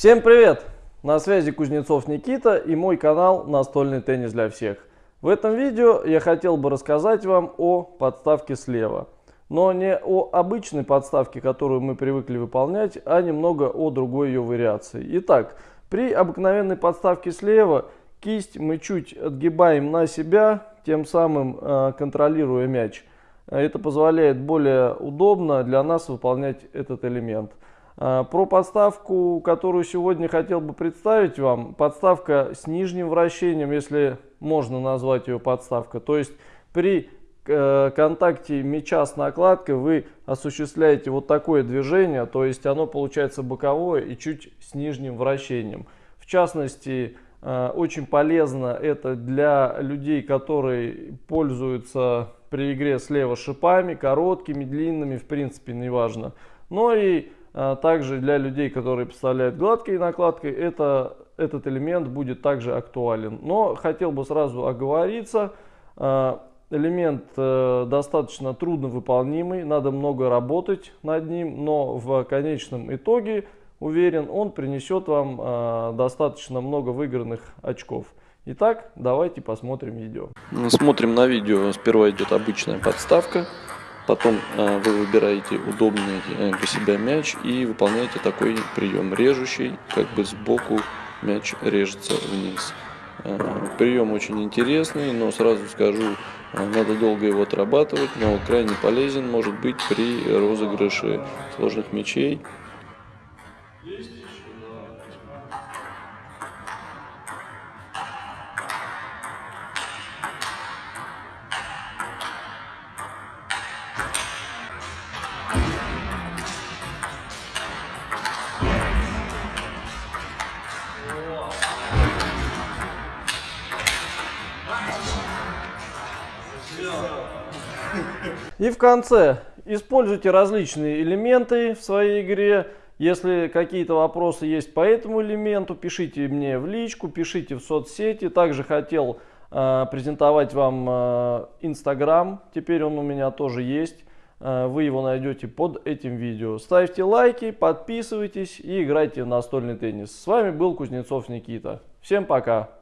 Всем привет! На связи Кузнецов Никита и мой канал «Настольный теннис для всех». В этом видео я хотел бы рассказать вам о подставке слева. Но не о обычной подставке, которую мы привыкли выполнять, а немного о другой ее вариации. Итак, при обыкновенной подставке слева кисть мы чуть отгибаем на себя, тем самым э, контролируя мяч. Это позволяет более удобно для нас выполнять этот элемент. А, про подставку, которую сегодня хотел бы представить вам, подставка с нижним вращением, если можно назвать ее подставка. То есть при э, контакте мяча с накладкой вы осуществляете вот такое движение, то есть оно получается боковое и чуть с нижним вращением. В частности, э, очень полезно это для людей, которые пользуются при игре слева шипами, короткими, длинными, в принципе, неважно. Но и также для людей, которые представляют гладкой накладкой, это, этот элемент будет также актуален. Но хотел бы сразу оговориться, а, элемент э, достаточно трудно выполнимый, надо много работать над ним, но в конечном итоге, уверен, он принесет вам а, достаточно много выигранных очков. Итак, давайте посмотрим видео. Смотрим на видео. Сперва идет обычная подставка. Потом э, вы выбираете удобный э, для себя мяч и выполняете такой прием режущий, как бы сбоку мяч режется вниз. Э, прием очень интересный, но сразу скажу, надо долго его отрабатывать, но крайне полезен может быть при розыгрыше сложных мячей. И в конце используйте различные элементы в своей игре. Если какие-то вопросы есть по этому элементу, пишите мне в личку, пишите в соцсети. Также хотел э, презентовать вам э, Инстаграм, теперь он у меня тоже есть. Э, вы его найдете под этим видео. Ставьте лайки, подписывайтесь и играйте в настольный теннис. С вами был Кузнецов Никита. Всем пока!